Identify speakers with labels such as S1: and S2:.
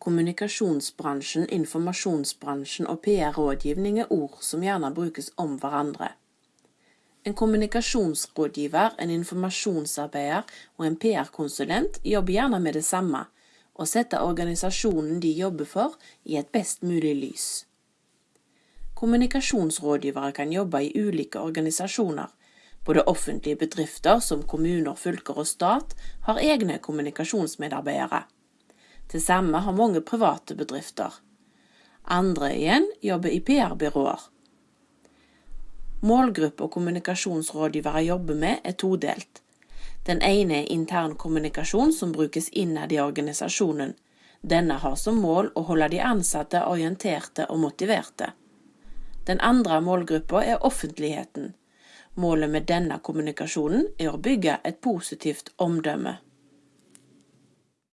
S1: Kommunikasjonsbransjen, informasjonsbransjen og PR-rådgivning er ord som gjerne brukes om hverandre. En kommunikasjonsrådgiver, en informasjonsarbeider og en PR-konsulent jobber gjerne med det samme, å sette organisasjonen de jobber for i et best mulig lys. Kommunikasjonsrådgivere kan jobbe i ulike organisasjoner. Både offentlige bedrifter som kommuner, fylker og stat har egne kommunikasjonsmedarbeidere. Det samme har mange private bedrifter. Andre igjen jobber i PR-byråer. Målgruppa kommunikasjonsrådgivere jobber med er todelt. Den ene er intern kommunikasjon som brukes innad i organisasjonen. Denne har som mål å holde de ansatte orienterte og motiverte. Den andre målgruppa er offentligheten. Målet med denne kommunikasjonen er å bygge et positivt omdømme.